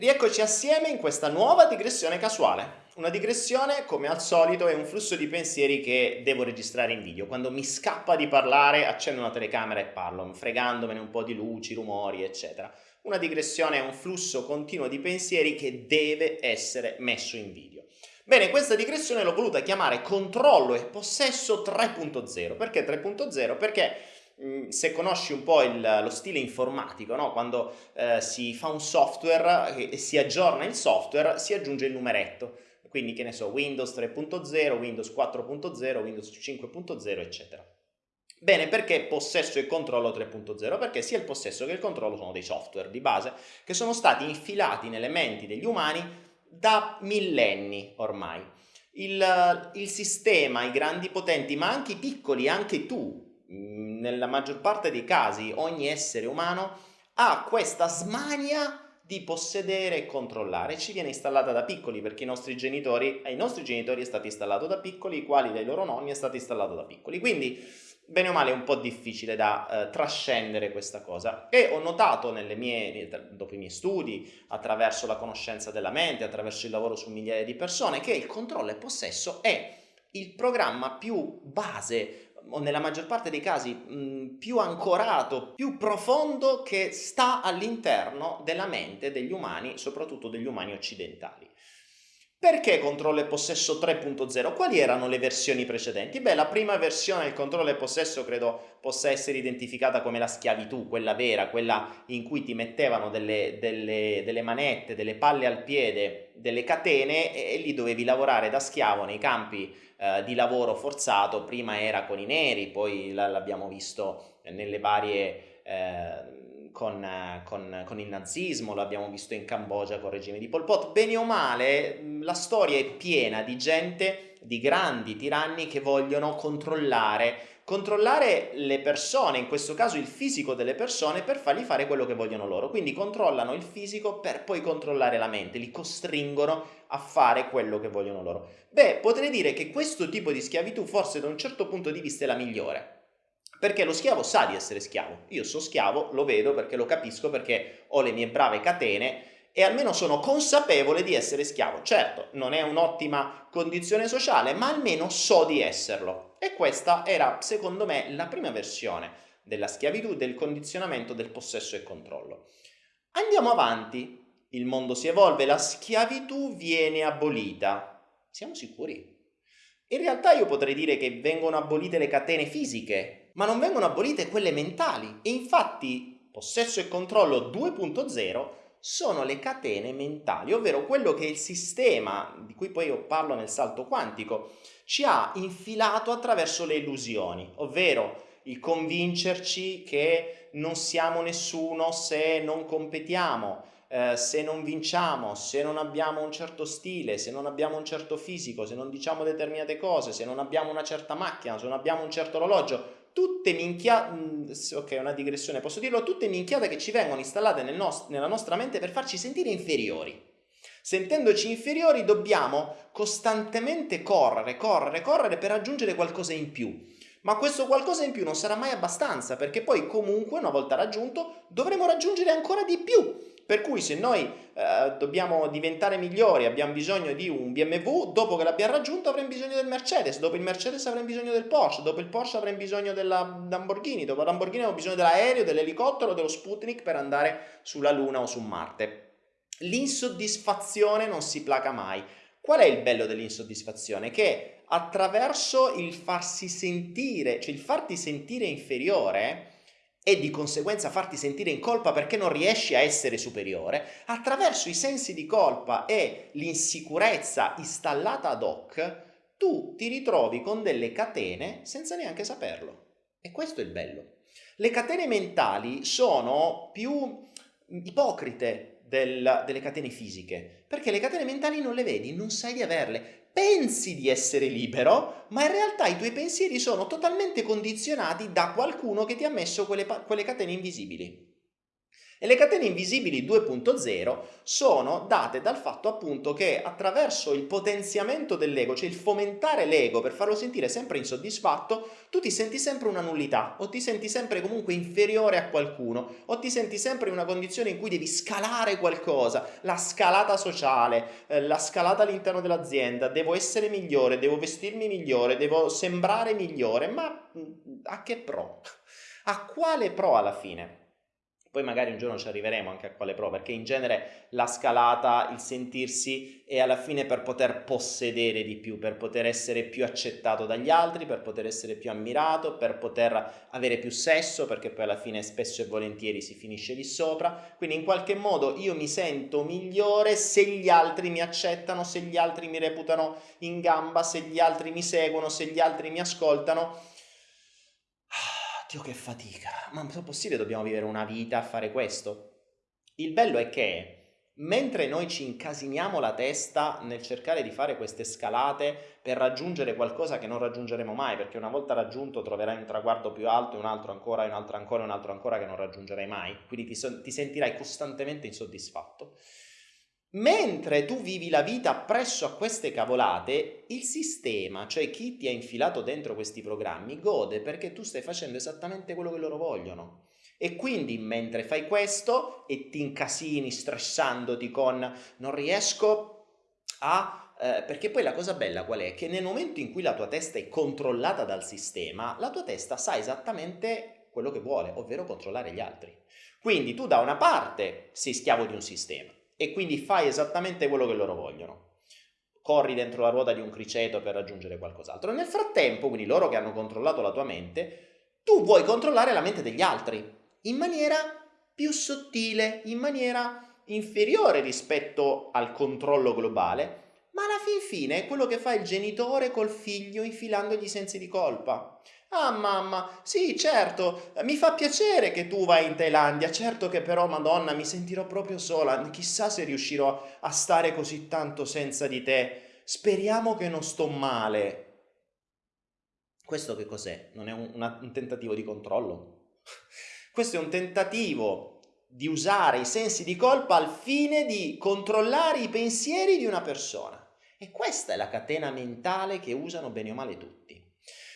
Rieccoci assieme in questa nuova digressione casuale. Una digressione, come al solito, è un flusso di pensieri che devo registrare in video. Quando mi scappa di parlare, accendo una telecamera e parlo, fregandomene un po' di luci, rumori, eccetera. Una digressione è un flusso continuo di pensieri che deve essere messo in video. Bene, questa digressione l'ho voluta chiamare controllo e possesso 3.0. Perché 3.0? Perché se conosci un po' il, lo stile informatico, no? quando eh, si fa un software e si aggiorna il software, si aggiunge il numeretto. Quindi, che ne so, Windows 3.0, Windows 4.0, Windows 5.0, eccetera. Bene, perché possesso e controllo 3.0? Perché sia il possesso che il controllo sono dei software di base che sono stati infilati nelle menti degli umani da millenni ormai. Il, il sistema, i grandi potenti, ma anche i piccoli, anche tu, nella maggior parte dei casi ogni essere umano ha questa smania di possedere e controllare. Ci viene installata da piccoli perché i nostri genitori, ai nostri genitori è stato installato da piccoli, i quali dai loro nonni è stato installato da piccoli. Quindi, bene o male, è un po' difficile da eh, trascendere questa cosa. E ho notato mie, dopo i miei studi, attraverso la conoscenza della mente, attraverso il lavoro su migliaia di persone, che il controllo e possesso è il programma più base o nella maggior parte dei casi mh, più ancorato, più profondo che sta all'interno della mente degli umani, soprattutto degli umani occidentali. Perché controllo e possesso 3.0? Quali erano le versioni precedenti? Beh, la prima versione del controllo e possesso credo possa essere identificata come la schiavitù, quella vera, quella in cui ti mettevano delle, delle, delle manette, delle palle al piede, delle catene e, e lì dovevi lavorare da schiavo nei campi eh, di lavoro forzato, prima era con i neri, poi l'abbiamo visto nelle varie... Eh, con, con, con, il nazismo, l'abbiamo visto in Cambogia con il regime di Pol Pot, bene o male la storia è piena di gente, di grandi tiranni che vogliono controllare controllare le persone, in questo caso il fisico delle persone, per fargli fare quello che vogliono loro. Quindi controllano il fisico per poi controllare la mente, li costringono a fare quello che vogliono loro. Beh, potrei dire che questo tipo di schiavitù forse da un certo punto di vista è la migliore. Perché lo schiavo sa di essere schiavo. Io so schiavo, lo vedo perché lo capisco, perché ho le mie brave catene e almeno sono consapevole di essere schiavo. Certo, non è un'ottima condizione sociale, ma almeno so di esserlo. E questa era, secondo me, la prima versione della schiavitù, del condizionamento del possesso e controllo. Andiamo avanti. Il mondo si evolve, la schiavitù viene abolita. Siamo sicuri? In realtà io potrei dire che vengono abolite le catene fisiche, ma non vengono abolite quelle mentali. E infatti possesso e controllo 2.0 sono le catene mentali, ovvero quello che il sistema, di cui poi io parlo nel salto quantico, ci ha infilato attraverso le illusioni, ovvero il convincerci che non siamo nessuno se non competiamo, eh, se non vinciamo, se non abbiamo un certo stile, se non abbiamo un certo fisico, se non diciamo determinate cose, se non abbiamo una certa macchina, se non abbiamo un certo orologio, tutte minchiate, mm, ok una digressione posso dirlo, tutte minchiate che ci vengono installate nel nost nella nostra mente per farci sentire inferiori. Sentendoci inferiori dobbiamo costantemente correre, correre, correre per raggiungere qualcosa in più. Ma questo qualcosa in più non sarà mai abbastanza perché poi comunque una volta raggiunto dovremo raggiungere ancora di più per cui se noi eh, dobbiamo diventare migliori, abbiamo bisogno di un BMW, dopo che l'abbiamo raggiunto avremo bisogno del Mercedes, dopo il Mercedes avremo bisogno del Porsche, dopo il Porsche avremo bisogno della Lamborghini, dopo la Lamborghini avremo bisogno dell'aereo, dell'elicottero, dello Sputnik per andare sulla Luna o su Marte. L'insoddisfazione non si placa mai. Qual è il bello dell'insoddisfazione? Che attraverso il farsi sentire, cioè il farti sentire inferiore, e di conseguenza farti sentire in colpa perché non riesci a essere superiore, attraverso i sensi di colpa e l'insicurezza installata ad hoc, tu ti ritrovi con delle catene senza neanche saperlo. E questo è il bello. Le catene mentali sono più ipocrite del, delle catene fisiche, perché le catene mentali non le vedi, non sai di averle, pensi di essere libero, ma in realtà i tuoi pensieri sono totalmente condizionati da qualcuno che ti ha messo quelle, quelle catene invisibili. E le catene invisibili 2.0 sono date dal fatto appunto che attraverso il potenziamento dell'ego, cioè il fomentare l'ego per farlo sentire sempre insoddisfatto, tu ti senti sempre una nullità o ti senti sempre comunque inferiore a qualcuno o ti senti sempre in una condizione in cui devi scalare qualcosa, la scalata sociale, eh, la scalata all'interno dell'azienda, devo essere migliore, devo vestirmi migliore, devo sembrare migliore, ma mm, a che pro? A quale pro alla fine? Poi magari un giorno ci arriveremo anche a quale pro, perché in genere la scalata, il sentirsi è alla fine per poter possedere di più, per poter essere più accettato dagli altri, per poter essere più ammirato, per poter avere più sesso, perché poi alla fine spesso e volentieri si finisce lì sopra. Quindi in qualche modo io mi sento migliore se gli altri mi accettano, se gli altri mi reputano in gamba, se gli altri mi seguono, se gli altri mi ascoltano Dio che fatica, ma è possibile dobbiamo vivere una vita a fare questo? Il bello è che mentre noi ci incasiniamo la testa nel cercare di fare queste scalate per raggiungere qualcosa che non raggiungeremo mai, perché una volta raggiunto troverai un traguardo più alto un altro ancora, un altro ancora, un altro ancora che non raggiungerai mai, quindi ti, so ti sentirai costantemente insoddisfatto. Mentre tu vivi la vita presso a queste cavolate, il sistema, cioè chi ti ha infilato dentro questi programmi, gode perché tu stai facendo esattamente quello che loro vogliono. E quindi mentre fai questo e ti incasini stressandoti con non riesco a... Eh, perché poi la cosa bella qual è? Che nel momento in cui la tua testa è controllata dal sistema, la tua testa sa esattamente quello che vuole, ovvero controllare gli altri. Quindi tu da una parte sei schiavo di un sistema, e quindi fai esattamente quello che loro vogliono. Corri dentro la ruota di un criceto per raggiungere qualcos'altro. Nel frattempo, quindi loro che hanno controllato la tua mente, tu vuoi controllare la mente degli altri in maniera più sottile, in maniera inferiore rispetto al controllo globale, ma alla fin fine è quello che fa il genitore col figlio infilandogli sensi di colpa. Ah mamma, sì certo, mi fa piacere che tu vai in Thailandia, certo che però madonna mi sentirò proprio sola, chissà se riuscirò a stare così tanto senza di te, speriamo che non sto male. Questo che cos'è? Non è un, un tentativo di controllo? Questo è un tentativo di usare i sensi di colpa al fine di controllare i pensieri di una persona. E questa è la catena mentale che usano bene o male tutti.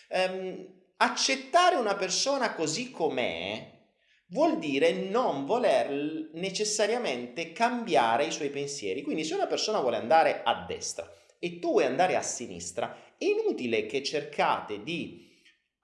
Um, accettare una persona così com'è vuol dire non voler necessariamente cambiare i suoi pensieri. Quindi se una persona vuole andare a destra e tu vuoi andare a sinistra, è inutile che cercate di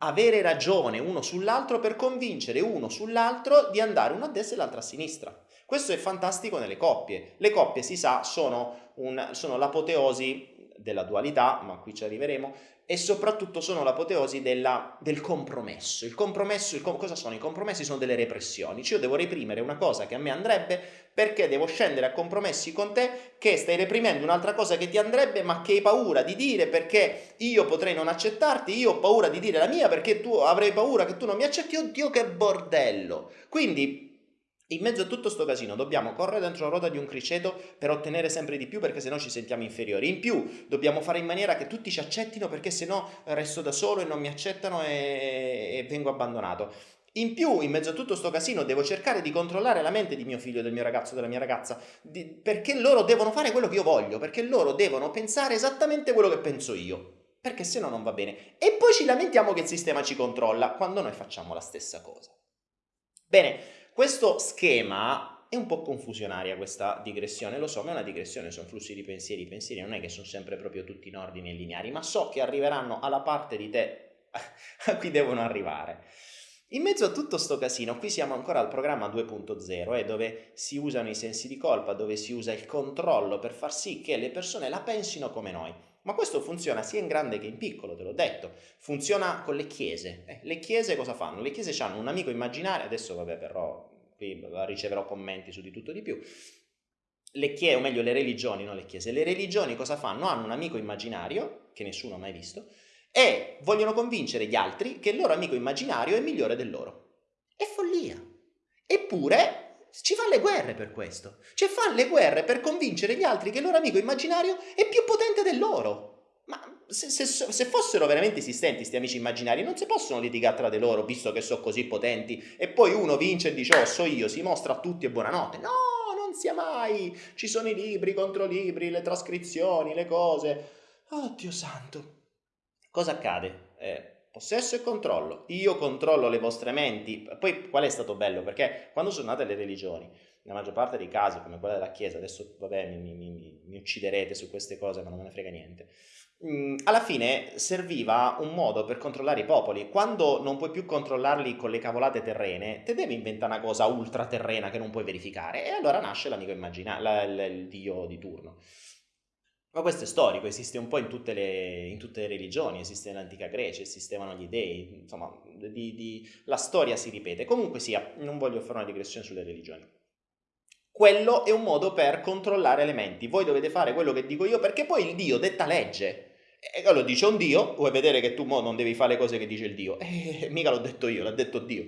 avere ragione uno sull'altro per convincere uno sull'altro di andare uno a destra e l'altro a sinistra. Questo è fantastico nelle coppie. Le coppie, si sa, sono, un, sono l'apoteosi della dualità, ma qui ci arriveremo, e soprattutto sono l'apoteosi del compromesso. Il compromesso, il com cosa sono? I compromessi sono delle repressioni, cioè io devo reprimere una cosa che a me andrebbe perché devo scendere a compromessi con te che stai reprimendo un'altra cosa che ti andrebbe ma che hai paura di dire perché io potrei non accettarti, io ho paura di dire la mia perché tu avrei paura che tu non mi accetti, oddio che bordello. Quindi in mezzo a tutto sto casino dobbiamo correre dentro la ruota di un criceto per ottenere sempre di più perché sennò ci sentiamo inferiori. In più dobbiamo fare in maniera che tutti ci accettino perché sennò resto da solo e non mi accettano e, e vengo abbandonato. In più, in mezzo a tutto sto casino, devo cercare di controllare la mente di mio figlio, del mio ragazzo, della mia ragazza, di, perché loro devono fare quello che io voglio, perché loro devono pensare esattamente quello che penso io, perché se no non va bene. E poi ci lamentiamo che il sistema ci controlla, quando noi facciamo la stessa cosa. Bene, questo schema è un po' confusionaria questa digressione, lo so, ma è una digressione, sono flussi di pensieri, i pensieri non è che sono sempre proprio tutti in ordine e lineari, ma so che arriveranno alla parte di te a cui devono arrivare. In mezzo a tutto sto casino, qui siamo ancora al programma 2.0, eh, dove si usano i sensi di colpa, dove si usa il controllo per far sì che le persone la pensino come noi. Ma questo funziona sia in grande che in piccolo, te l'ho detto. Funziona con le chiese. Eh, le chiese cosa fanno? Le chiese hanno un amico immaginario, adesso vabbè però qui riceverò commenti su di tutto di più. Le chiese, o meglio le religioni, non le chiese, le religioni cosa fanno? Hanno un amico immaginario, che nessuno ha mai visto, e vogliono convincere gli altri che il loro amico immaginario è migliore del loro. È follia. Eppure ci fa le guerre per questo. Cioè fa le guerre per convincere gli altri che il loro amico immaginario è più potente del loro. Ma se, se, se, fossero veramente esistenti questi amici immaginari, non si possono litigare tra di loro, visto che sono così potenti, e poi uno vince e dice, oh, so io, si mostra a tutti e buonanotte. No, non sia mai! Ci sono i libri contro libri, le trascrizioni, le cose. Oddio santo! Cosa accade? Eh, possesso e controllo. Io controllo le vostre menti. Poi qual è stato bello? Perché quando sono nate le religioni, nella maggior parte dei casi, come quella della Chiesa, adesso vabbè mi, mi, mi, ucciderete su queste cose, ma non me ne frega niente Mm, alla fine serviva un modo per controllare i popoli. Quando non puoi più controllarli con le cavolate terrene, te devi inventare una cosa ultraterrena che non puoi verificare. E allora nasce l'amico immaginario, il dio di turno. Ma questo è storico, esiste un po' in tutte le, in tutte le religioni, esiste nell'antica Grecia, esistevano gli dei, insomma, di, di, la storia si ripete. Comunque sia, non voglio fare una digressione sulle religioni. Quello è un modo per controllare elementi. Voi dovete fare quello che dico io perché poi il Dio detta legge. E allora dice un Dio, vuoi vedere che tu mo non devi fare le cose che dice il Dio? E mica l'ho detto io, l'ha detto Dio.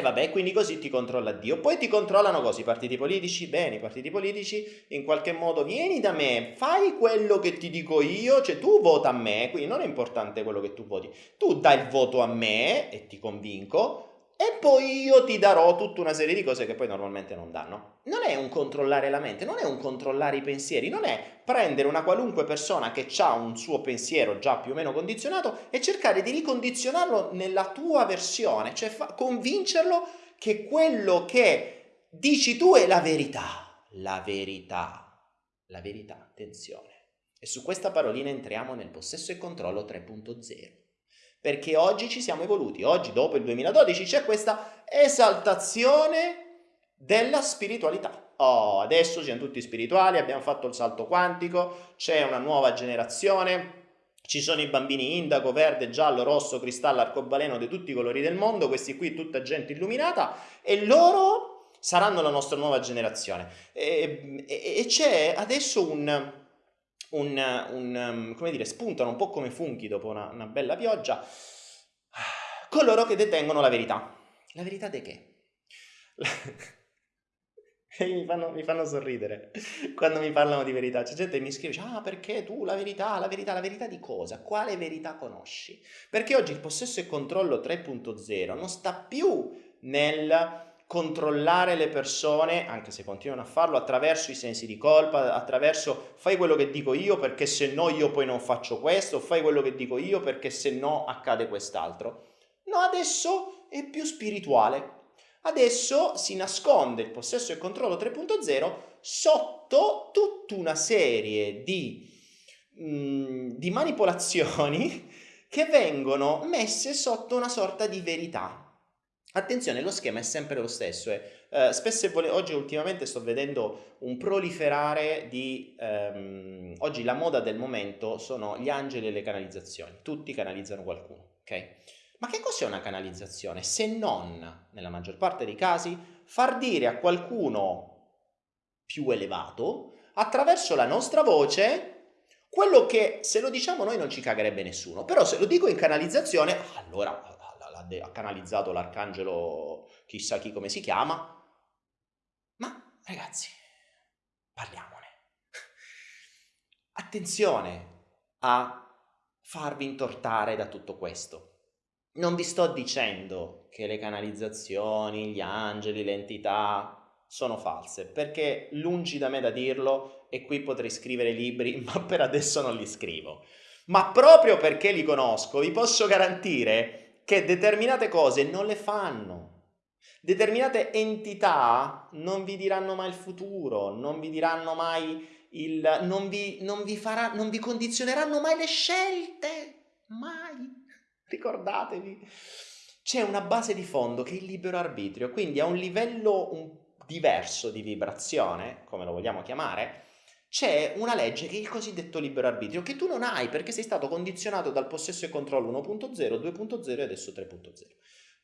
E vabbè, quindi così ti controlla Dio. Poi ti controllano così i partiti politici? Bene, i partiti politici in qualche modo vieni da me, fai quello che ti dico io, cioè tu vota a me, quindi non è importante quello che tu voti. Tu dai il voto a me e ti convinco, e poi io ti darò tutta una serie di cose che poi normalmente non danno. Non è un controllare la mente, non è un controllare i pensieri, non è prendere una qualunque persona che ha un suo pensiero già più o meno condizionato e cercare di ricondizionarlo nella tua versione, cioè convincerlo che quello che dici tu è la verità. La verità. La verità, attenzione. E su questa parolina entriamo nel possesso e controllo 3.0 perché oggi ci siamo evoluti, oggi dopo il 2012 c'è questa esaltazione della spiritualità. Oh, adesso siamo tutti spirituali, abbiamo fatto il salto quantico, c'è una nuova generazione, ci sono i bambini indaco, verde, giallo, rosso, cristallo, arcobaleno di tutti i colori del mondo, questi qui tutta gente illuminata e loro saranno la nostra nuova generazione. E, e, e c'è adesso un, un, un, um, come dire, spuntano un po' come funghi dopo una, una bella pioggia, coloro che detengono la verità. La verità di che? mi, fanno, mi fanno sorridere quando mi parlano di verità. C'è gente che mi scrive, ah perché tu la verità, la verità, la verità di cosa? Quale verità conosci? Perché oggi il possesso e controllo 3.0 non sta più nel controllare le persone, anche se continuano a farlo, attraverso i sensi di colpa, attraverso fai quello che dico io perché se no io poi non faccio questo, fai quello che dico io perché se no accade quest'altro. No, adesso è più spirituale. Adesso si nasconde il possesso e il controllo 3.0 sotto tutta una serie di, mm, di manipolazioni che vengono messe sotto una sorta di verità. Attenzione, lo schema è sempre lo stesso. Eh. Uh, spesso e vole- oggi ultimamente sto vedendo un proliferare di... Um, oggi la moda del momento sono gli angeli e le canalizzazioni. Tutti canalizzano qualcuno, ok? Ma che cos'è una canalizzazione? Se non, nella maggior parte dei casi, far dire a qualcuno più elevato, attraverso la nostra voce, quello che se lo diciamo noi non ci cagherebbe nessuno. Però se lo dico in canalizzazione, allora ha canalizzato l'arcangelo chissà chi come si chiama. Ma ragazzi, parliamone. Attenzione a farvi intortare da tutto questo. Non vi sto dicendo che le canalizzazioni, gli angeli, le entità sono false, perché lungi da me da dirlo e qui potrei scrivere libri, ma per adesso non li scrivo. Ma proprio perché li conosco, vi posso garantire che determinate cose non le fanno. Determinate entità non vi diranno mai il futuro, non vi diranno mai il... non vi, non vi, farà, non vi condizioneranno mai le scelte. Mai. Ricordatevi. C'è una base di fondo che è il libero arbitrio, quindi a un livello un, diverso di vibrazione, come lo vogliamo chiamare, c'è una legge che è il cosiddetto libero arbitrio, che tu non hai perché sei stato condizionato dal possesso e controllo 1.0, 2.0 e adesso 3.0.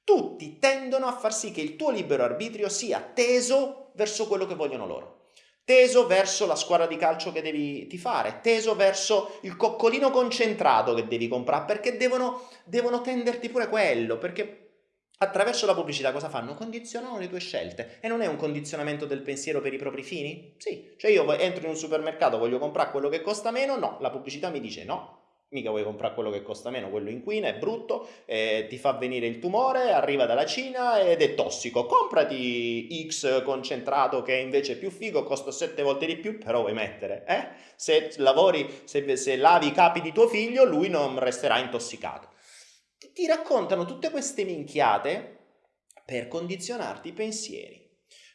Tutti tendono a far sì che il tuo libero arbitrio sia teso verso quello che vogliono loro, teso verso la squadra di calcio che devi tifare, teso verso il coccolino concentrato che devi comprare, perché devono, devono tenderti pure quello, perché Attraverso la pubblicità cosa fanno? Condizionano le tue scelte e non è un condizionamento del pensiero per i propri fini? Sì, cioè io entro in un supermercato, voglio comprare quello che costa meno, no, la pubblicità mi dice no. mica vuoi comprare quello che costa meno, quello inquina, è brutto, eh, ti fa venire il tumore, arriva dalla Cina ed è tossico. Comprati X concentrato che invece è più figo, costa 7 volte di più, però vuoi mettere, eh? Se lavori, se, se lavi i capi di tuo figlio, lui non resterà intossicato. Ti raccontano tutte queste minchiate per condizionarti i pensieri.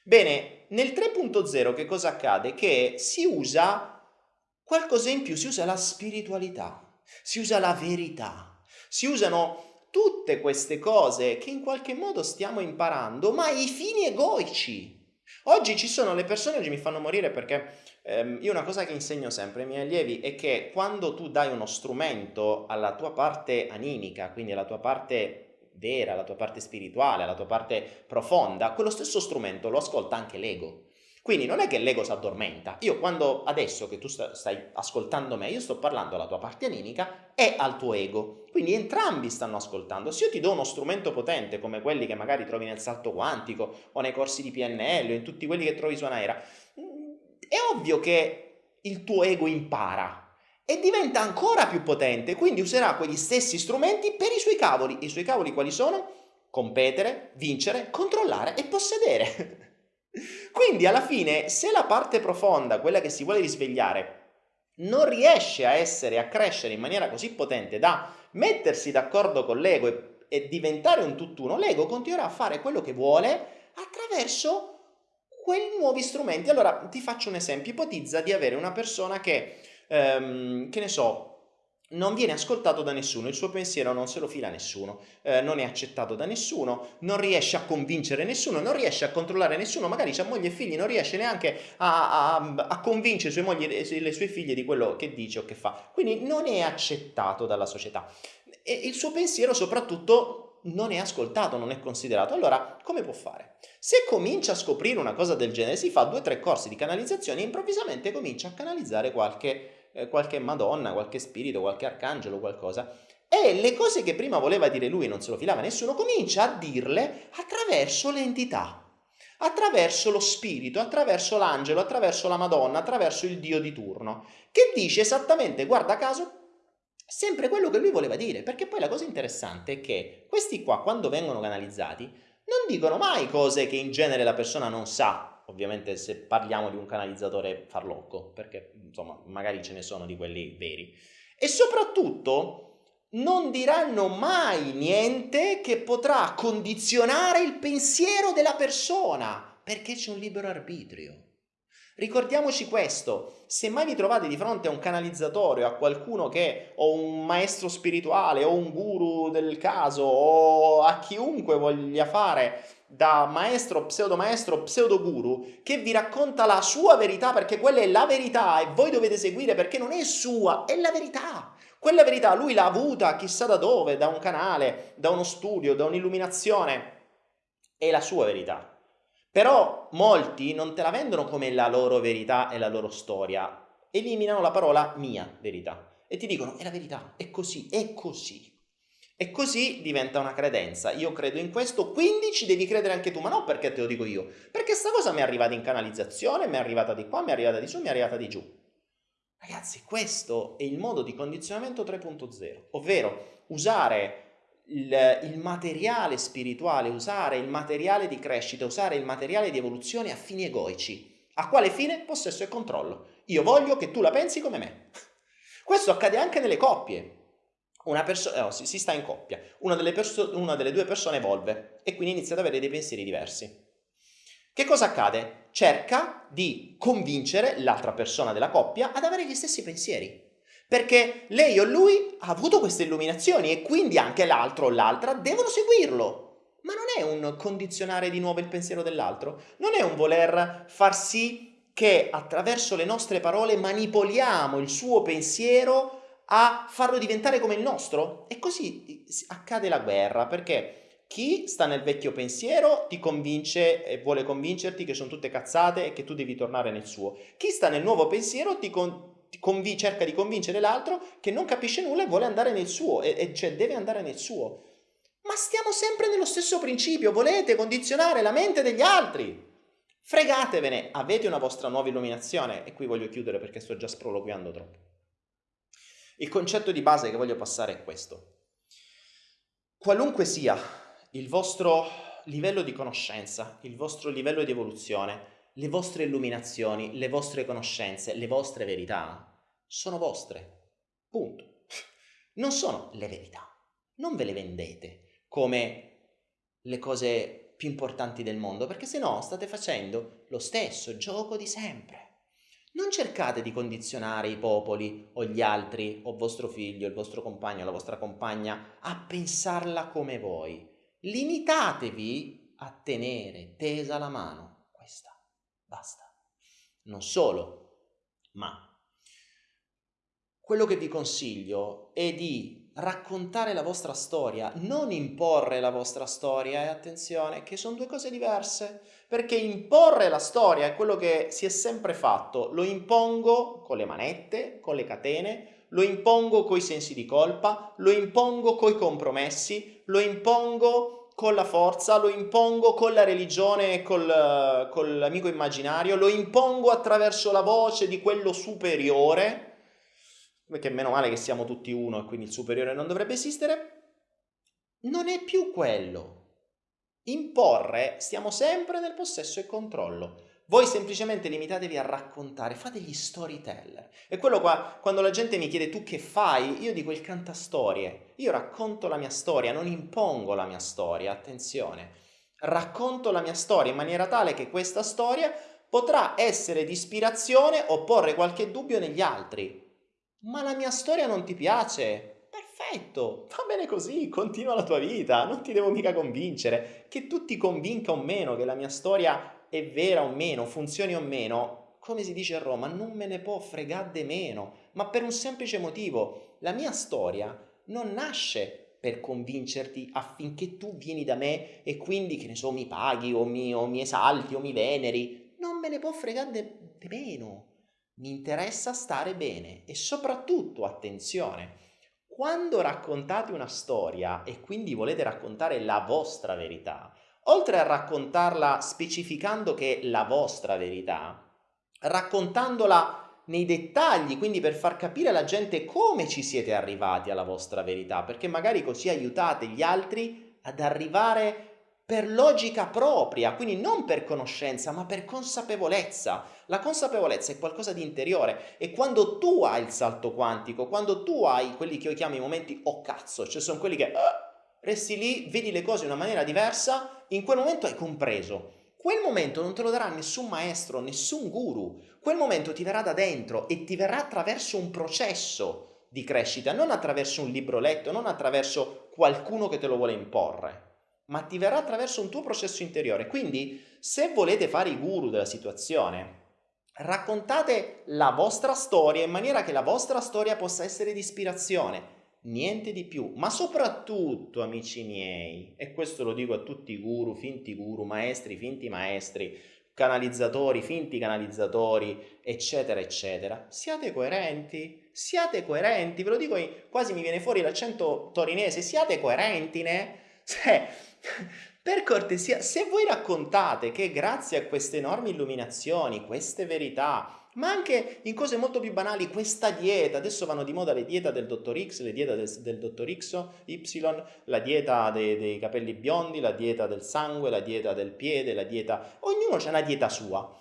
Bene, nel 3.0 che cosa accade? Che si usa qualcosa in più, si usa la spiritualità si usa la verità, si usano tutte queste cose che in qualche modo stiamo imparando, ma ai fini egoici. Oggi ci sono le persone, oggi mi fanno morire perché ehm, io una cosa che insegno sempre ai miei allievi è che quando tu dai uno strumento alla tua parte animica, quindi alla tua parte vera, alla tua parte spirituale, alla tua parte profonda, quello stesso strumento lo ascolta anche l'ego. Quindi non è che l'ego si addormenta. Io quando adesso che tu stai ascoltando me, io sto parlando alla tua parte animica e al tuo ego. Quindi entrambi stanno ascoltando. Se io ti do uno strumento potente come quelli che magari trovi nel salto quantico o nei corsi di PNL o in tutti quelli che trovi su Anaera, è ovvio che il tuo ego impara e diventa ancora più potente, quindi userà quegli stessi strumenti per i suoi cavoli. I suoi cavoli quali sono? Competere, vincere, controllare e possedere. Quindi alla fine, se la parte profonda, quella che si vuole risvegliare, non riesce a essere, a crescere in maniera così potente da mettersi d'accordo con l'ego e, e diventare un tutt'uno, l'ego continuerà a fare quello che vuole attraverso quei nuovi strumenti. Allora ti faccio un esempio, ipotizza di avere una persona che, ehm, che ne so, non viene ascoltato da nessuno, il suo pensiero non se lo fila nessuno, eh, non è accettato da nessuno, non riesce a convincere nessuno, non riesce a controllare nessuno, magari ha moglie e figli, non riesce neanche a, a, a convincere sue mogli e le sue figlie di quello che dice o che fa. Quindi non è accettato dalla società. E il suo pensiero soprattutto non è ascoltato, non è considerato. Allora, come può fare? Se comincia a scoprire una cosa del genere, si fa due o tre corsi di canalizzazione e improvvisamente comincia a canalizzare qualche eh, qualche Madonna, qualche spirito, qualche arcangelo, qualcosa. E le cose che prima voleva dire lui non se lo filava nessuno, comincia a dirle attraverso l'entità, attraverso lo spirito, attraverso l'angelo, attraverso la Madonna, attraverso il Dio di turno, che dice esattamente, guarda caso, sempre quello che lui voleva dire, perché poi la cosa interessante è che questi qua, quando vengono canalizzati, non dicono mai cose che in genere la persona non sa, ovviamente se parliamo di un canalizzatore farlocco, perché insomma magari ce ne sono di quelli veri. E soprattutto non diranno mai niente che potrà condizionare il pensiero della persona, perché c'è un libero arbitrio. Ricordiamoci questo, se mai vi trovate di fronte a un canalizzatore, a qualcuno che, o un maestro spirituale, o un guru del caso, o a chiunque voglia fare da maestro, pseudo maestro, pseudo guru che vi racconta la sua verità perché quella è la verità e voi dovete seguire perché non è sua, è la verità. Quella verità lui l'ha avuta chissà da dove, da un canale, da uno studio, da un'illuminazione. È la sua verità. Però molti non te la vendono come la loro verità e la loro storia. Eliminano la parola mia verità e ti dicono è la verità, è così, è così. E così diventa una credenza. Io credo in questo, quindi ci devi credere anche tu. Ma non perché te lo dico io, perché sta cosa mi è arrivata in canalizzazione, mi è arrivata di qua, mi è arrivata di su, mi è arrivata di giù. Ragazzi, questo è il modo di condizionamento 3.0, ovvero usare il, il, materiale spirituale, usare il materiale di crescita, usare il materiale di evoluzione a fini egoici. A quale fine? Possesso e controllo. Io voglio che tu la pensi come me. Questo accade anche nelle coppie una persona, no, si, si, sta in coppia, una delle, una delle due persone evolve e quindi inizia ad avere dei pensieri diversi. Che cosa accade? Cerca di convincere l'altra persona della coppia ad avere gli stessi pensieri. Perché lei o lui ha avuto queste illuminazioni e quindi anche l'altro o l'altra devono seguirlo. Ma non è un condizionare di nuovo il pensiero dell'altro, non è un voler far sì che attraverso le nostre parole manipoliamo il suo pensiero a farlo diventare come il nostro? E così accade la guerra, perché chi sta nel vecchio pensiero ti convince e vuole convincerti che sono tutte cazzate e che tu devi tornare nel suo. Chi sta nel nuovo pensiero ti, con, ti conv cerca di convincere l'altro che non capisce nulla e vuole andare nel suo, e, e cioè deve andare nel suo. Ma stiamo sempre nello stesso principio, volete condizionare la mente degli altri. Fregatevene, avete una vostra nuova illuminazione. E qui voglio chiudere perché sto già sproloquiando troppo. Il concetto di base che voglio passare è questo. Qualunque sia il vostro livello di conoscenza, il vostro livello di evoluzione, le vostre illuminazioni, le vostre conoscenze, le vostre verità, sono vostre. Punto. Non sono le verità. Non ve le vendete come le cose più importanti del mondo, perché se no state facendo lo stesso gioco di sempre. Non cercate di condizionare i popoli o gli altri o vostro figlio, il vostro compagno, la vostra compagna a pensarla come voi. Limitatevi a tenere tesa la mano questa. Basta. Non solo, ma quello che vi consiglio è di raccontare la vostra storia, non imporre la vostra storia e attenzione che sono due cose diverse, perché imporre la storia è quello che si è sempre fatto, lo impongo con le manette, con le catene, lo impongo coi sensi di colpa, lo impongo coi compromessi, lo impongo con la forza, lo impongo con la religione e col, con l'amico immaginario, lo impongo attraverso la voce di quello superiore, perché meno male che siamo tutti uno e quindi il superiore non dovrebbe esistere, non è più quello. Imporre, stiamo sempre nel possesso e controllo. Voi semplicemente limitatevi a raccontare, fate gli storyteller. E quello qua, quando la gente mi chiede tu che fai, io dico il cantastorie. Io racconto la mia storia, non impongo la mia storia, attenzione. Racconto la mia storia in maniera tale che questa storia potrà essere di ispirazione o porre qualche dubbio negli altri. Ma la mia storia non ti piace? Perfetto, va bene così, continua la tua vita, non ti devo mica convincere. Che tu ti convinca o meno che la mia storia è vera o meno, funzioni o meno, come si dice a Roma, non me ne può fregare meno, ma per un semplice motivo. La mia storia non nasce per convincerti affinché tu vieni da me e quindi, che ne so, mi paghi o mi, o mi esalti o mi veneri. Non me ne può fregare di meno mi interessa stare bene e soprattutto, attenzione, quando raccontate una storia e quindi volete raccontare la vostra verità, oltre a raccontarla specificando che è la vostra verità, raccontandola nei dettagli, quindi per far capire alla gente come ci siete arrivati alla vostra verità, perché magari così aiutate gli altri ad arrivare per logica propria, quindi non per conoscenza, ma per consapevolezza. La consapevolezza è qualcosa di interiore e quando tu hai il salto quantico, quando tu hai quelli che io chiamo i momenti oh cazzo, cioè sono quelli che uh, resti lì, vedi le cose in una maniera diversa, in quel momento hai compreso. Quel momento non te lo darà nessun maestro, nessun guru. Quel momento ti verrà da dentro e ti verrà attraverso un processo di crescita, non attraverso un libro letto, non attraverso qualcuno che te lo vuole imporre ma ti verrà attraverso un tuo processo interiore. Quindi, se volete fare i guru della situazione, raccontate la vostra storia in maniera che la vostra storia possa essere di ispirazione, niente di più. Ma soprattutto, amici miei, e questo lo dico a tutti i guru, finti guru, maestri, finti maestri, canalizzatori, finti canalizzatori, eccetera, eccetera, siate coerenti, siate coerenti, ve lo dico, quasi mi viene fuori l'accento torinese, siate coerenti, ne? Cioè, per cortesia, se voi raccontate che grazie a queste enormi illuminazioni, queste verità, ma anche in cose molto più banali, questa dieta, adesso vanno di moda le diete del dottor X, le diete del, del dottor X, Y, la dieta dei, dei, capelli biondi, la dieta del sangue, la dieta del piede, la dieta... Ognuno ha una dieta sua.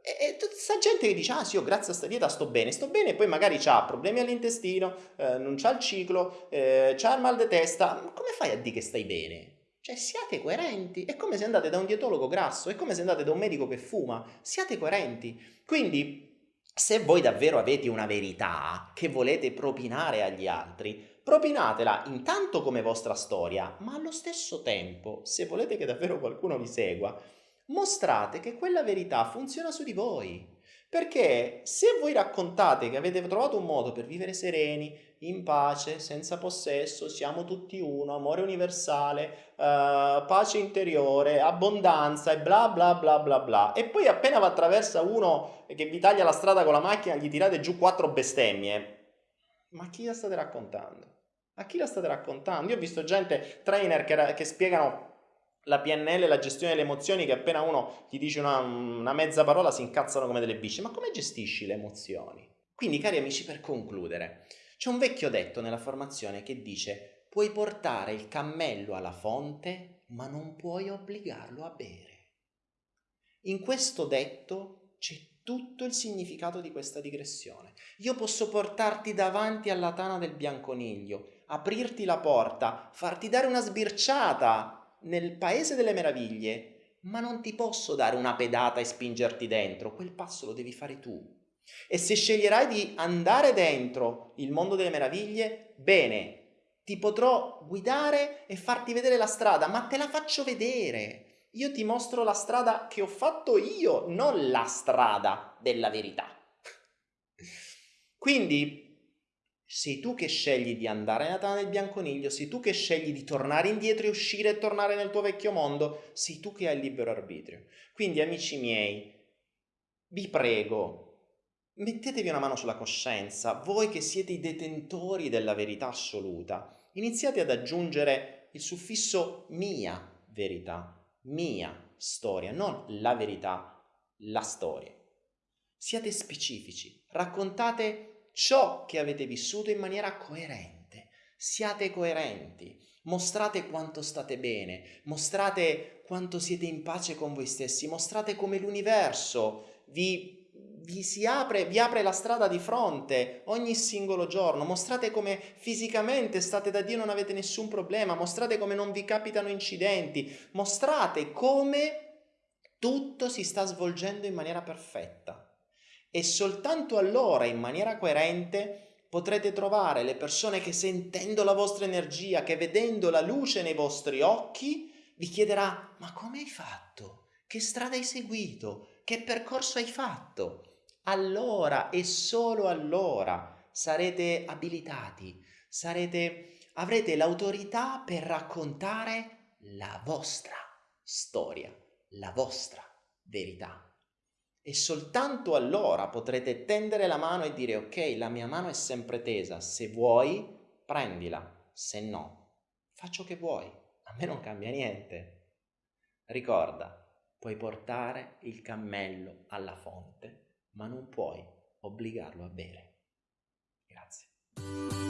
E, e gente che dice, ah sì, io grazie a questa dieta sto bene, sto bene, e poi magari ha problemi all'intestino, eh, non c'ha il ciclo, eh, c'ha il mal di testa, come fai a dire che stai bene? Cioè siate coerenti, è come se andate da un dietologo grasso, è come se andate da un medico che fuma, siate coerenti. Quindi se voi davvero avete una verità che volete propinare agli altri, propinatela intanto come vostra storia, ma allo stesso tempo, se volete che davvero qualcuno vi segua, mostrate che quella verità funziona su di voi. Perché se voi raccontate che avete trovato un modo per vivere sereni, in pace, senza possesso, siamo tutti uno, amore universale, uh, pace interiore, abbondanza e bla bla bla bla bla, e poi appena va attraversa uno che vi taglia la strada con la macchina gli tirate giù quattro bestemmie, ma chi la state raccontando? A chi la state raccontando? Io ho visto gente, trainer, che, che spiegano la PNL, la gestione delle emozioni, che appena uno ti dice una, una mezza parola si incazzano come delle bici. Ma come gestisci le emozioni? Quindi, cari amici, per concludere, C'è un vecchio detto nella formazione che dice puoi portare il cammello alla fonte, ma non puoi obbligarlo a bere. In questo detto c'è tutto il significato di questa digressione. Io posso portarti davanti alla tana del bianconiglio, aprirti la porta, farti dare una sbirciata nel paese delle meraviglie, ma non ti posso dare una pedata e spingerti dentro, quel passo lo devi fare tu. E se sceglierai di andare dentro il mondo delle meraviglie, bene, ti potrò guidare e farti vedere la strada, ma te la faccio vedere. Io ti mostro la strada che ho fatto io, non la strada della verità. Quindi sei tu che scegli di andare nella tana del bianconiglio, sei tu che scegli di tornare indietro e uscire e tornare nel tuo vecchio mondo, sei tu che hai il libero arbitrio. Quindi amici miei, vi prego, Mettetevi una mano sulla coscienza, voi che siete i detentori della verità assoluta, iniziate ad aggiungere il suffisso mia verità, mia storia, non la verità, la storia. Siate specifici, raccontate ciò che avete vissuto in maniera coerente, siate coerenti, mostrate quanto state bene, mostrate quanto siete in pace con voi stessi, mostrate come l'universo vi vi si apre, vi apre la strada di fronte ogni singolo giorno, mostrate come fisicamente state da Dio, non avete nessun problema, mostrate come non vi capitano incidenti, mostrate come tutto si sta svolgendo in maniera perfetta. E soltanto allora, in maniera coerente, potrete trovare le persone che sentendo la vostra energia, che vedendo la luce nei vostri occhi, vi chiederà, ma come hai fatto? Che strada hai seguito? Che percorso hai fatto? allora e solo allora sarete abilitati, sarete, avrete l'autorità per raccontare la vostra storia, la vostra verità. E soltanto allora potrete tendere la mano e dire ok, la mia mano è sempre tesa, se vuoi prendila, se no faccio che vuoi, a me non cambia niente. Ricorda, puoi portare il cammello alla fonte ma non puoi obbligarlo a bere. Grazie.